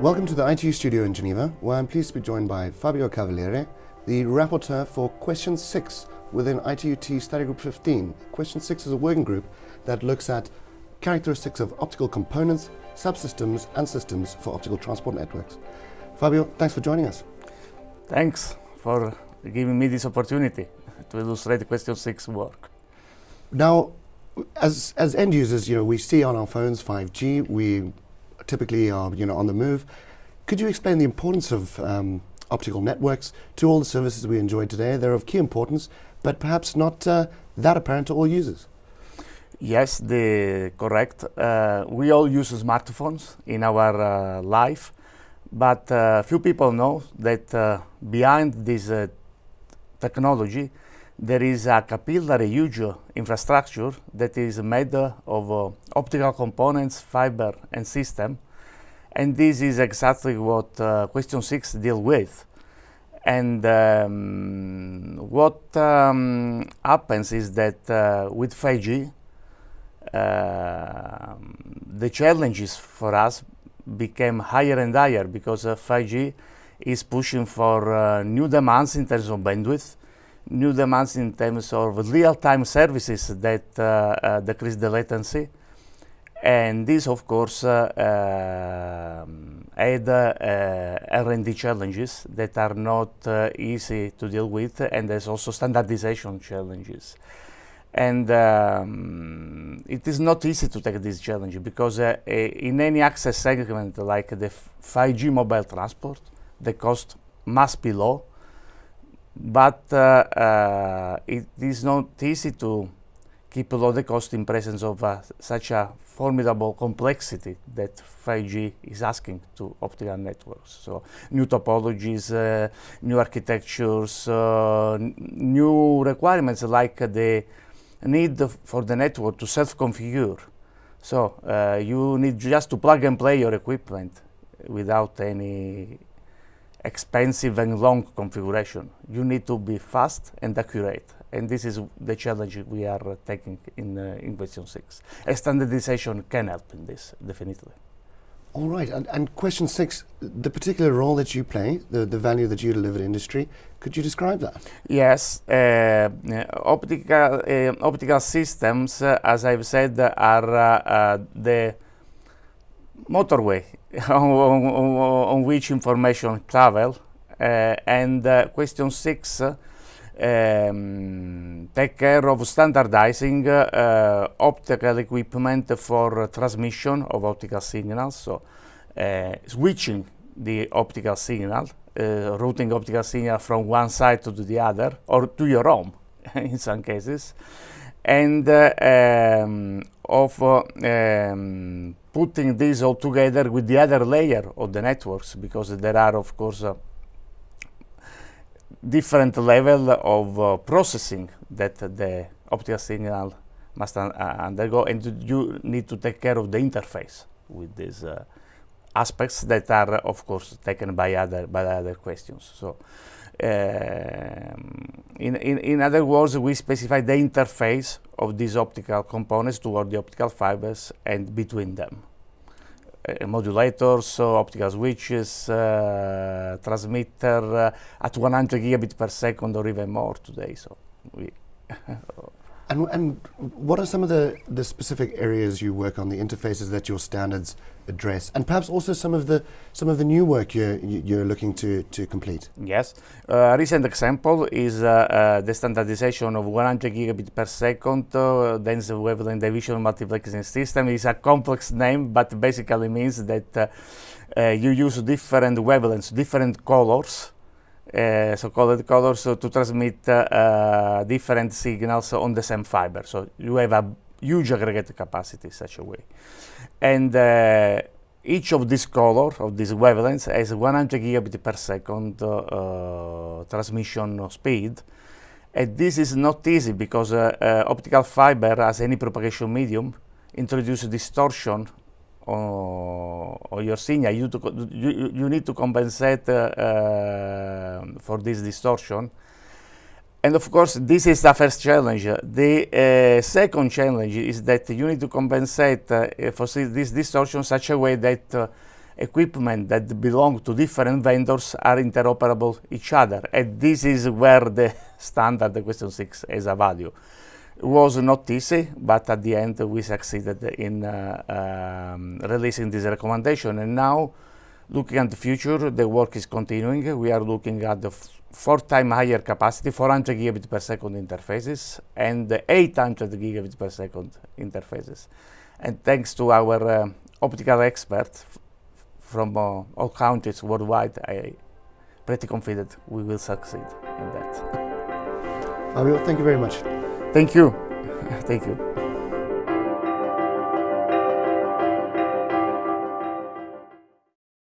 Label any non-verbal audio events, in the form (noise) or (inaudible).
Welcome to the ITU studio in Geneva, where I'm pleased to be joined by Fabio Cavaliere, the rapporteur for Question 6 within ITU-T Study Group 15. Question 6 is a working group that looks at characteristics of optical components, subsystems and systems for optical transport networks. Fabio, thanks for joining us. Thanks for giving me this opportunity to illustrate question 6 work. Now, as, as end users, you know, we see on our phones 5G, we typically are you know, on the move. Could you explain the importance of um, optical networks to all the services we enjoy today? They're of key importance, but perhaps not uh, that apparent to all users. Yes, the correct. Uh, we all use smartphones in our uh, life, but uh, few people know that uh, behind this uh, technology, there is a capillary huge infrastructure that is made of uh, optical components, fiber and system. And this is exactly what uh, question six deal with. And um, what um, happens is that uh, with 5G, uh, the challenges for us became higher and higher because 5G is pushing for uh, new demands in terms of bandwidth, new demands in terms of real-time services that uh, uh, decrease the latency. And this, of course, uh, um, add R&D challenges that are not easy to deal with, and there's also standardization challenges. And um, it is not easy to take this challenge because uh, in any access segment like the 5G mobile transport, the cost must be low but uh, uh, it is not easy to keep low the cost in presence of uh, such a formidable complexity that 5G is asking to optical networks. So new topologies, new architectures, new requirements like the need for the network to self-configure. So uh, you need just to plug and play your equipment without any expensive and long configuration. You need to be fast and accurate. And this is the challenge we are taking in, uh, in question six. A standardization can help in this, definitely. All right, and, and, question six, the particular role that you play, the, the value that you deliver to industry, could you describe that? Yes, uh, optical, uh, optical systems, uh, as I've said, are uh, uh, the motorway (laughs) on, on, on, which information travel. Uh, and uh, question six um, take care of standardizing uh, optical equipment for transmission of optical signals. So switching the optical signal, routing optical signal from one side to the other or to your home (laughs) in some cases and uh, um, of uh, um, putting this all together with the other layer of the networks because there are of course uh, different level of uh, processing that the optical signal must un uh, undergo and you need to take care of the interface with this uh, aspects that are of course taken by other by other questions so um, in, in, in other words, we specify the interface of these optical components toward the optical fibers and between them. Uh, modulators, so optical switches, uh, transmitter uh, at 100 gigabit per second or even more today. So we (laughs) And, and what are some of the, the specific areas you work on, the interfaces that your standards address, and perhaps also some of the some of the new work you're you're looking to to complete? Yes, a recent example is uh, uh, the standardization of 100 gigabit per second uh, dense wavelength division multiplexing system. It's a complex name, but basically means that uh, uh, you use different wavelengths, different colors uh, so-called colors to transmit uh, different signals on the same fiber. So you have a huge aggregate capacity such a way. And each of these color, of these wavelengths, has 100 gigabit per second transmission speed. And this is not easy because optical fiber, as any propagation medium, introduces distortion or, your signal, you, you, you, need to compensate uh, uh, for this distortion. And of course, this is the first challenge. The uh, second challenge is that you need to compensate uh, for this distortion such a way that uh, equipment that belong to different vendors are interoperable each other. And this is where the (laughs) standard question 6 has a value. It was not easy, but at the end we succeeded in uh, um, releasing this recommendation. And now, looking at the future, the work is continuing. We are looking at the four times higher capacity, 400 gigabit per second interfaces, and 800 gigabit per second interfaces. And thanks to our uh, optical experts from uh, all countries worldwide, I pretty confident we will succeed in that. Fabio, thank you very much. Thank you. (laughs) Thank you.